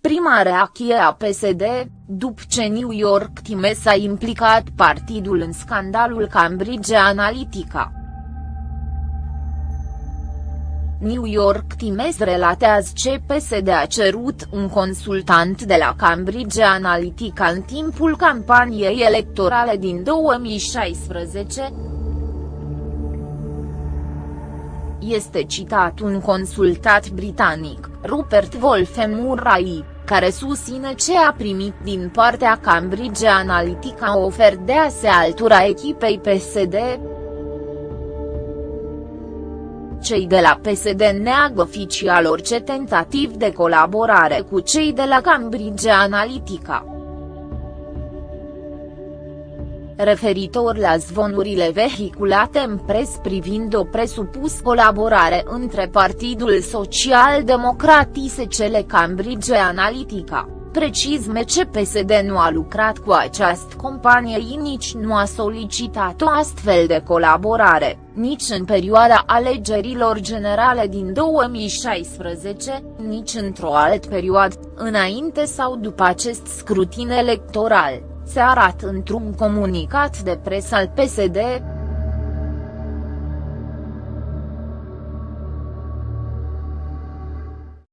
informarea cheie a PSD, după ce New York Times a implicat partidul în scandalul Cambridge Analytica. New York Times relatează ce PSD a cerut un consultant de la Cambridge Analytica în timpul campaniei electorale din 2016, este citat un consultat britanic, Rupert Wolfe Murray, care susține ce a primit din partea Cambridge Analytica ofer de a se altura echipei PSD. Cei de la PSD neagă oficial orice tentativ de colaborare cu cei de la Cambridge Analytica referitor la zvonurile vehiculate în pres privind o presupus colaborare între Partidul Social Democrat ISCL Cambridge Analytica. Precis MCPSD nu a lucrat cu această companie și nici nu a solicitat o astfel de colaborare, nici în perioada alegerilor generale din 2016, nici într-o altă perioadă, înainte sau după acest scrutin electoral se arată într-un comunicat de presă al PSD,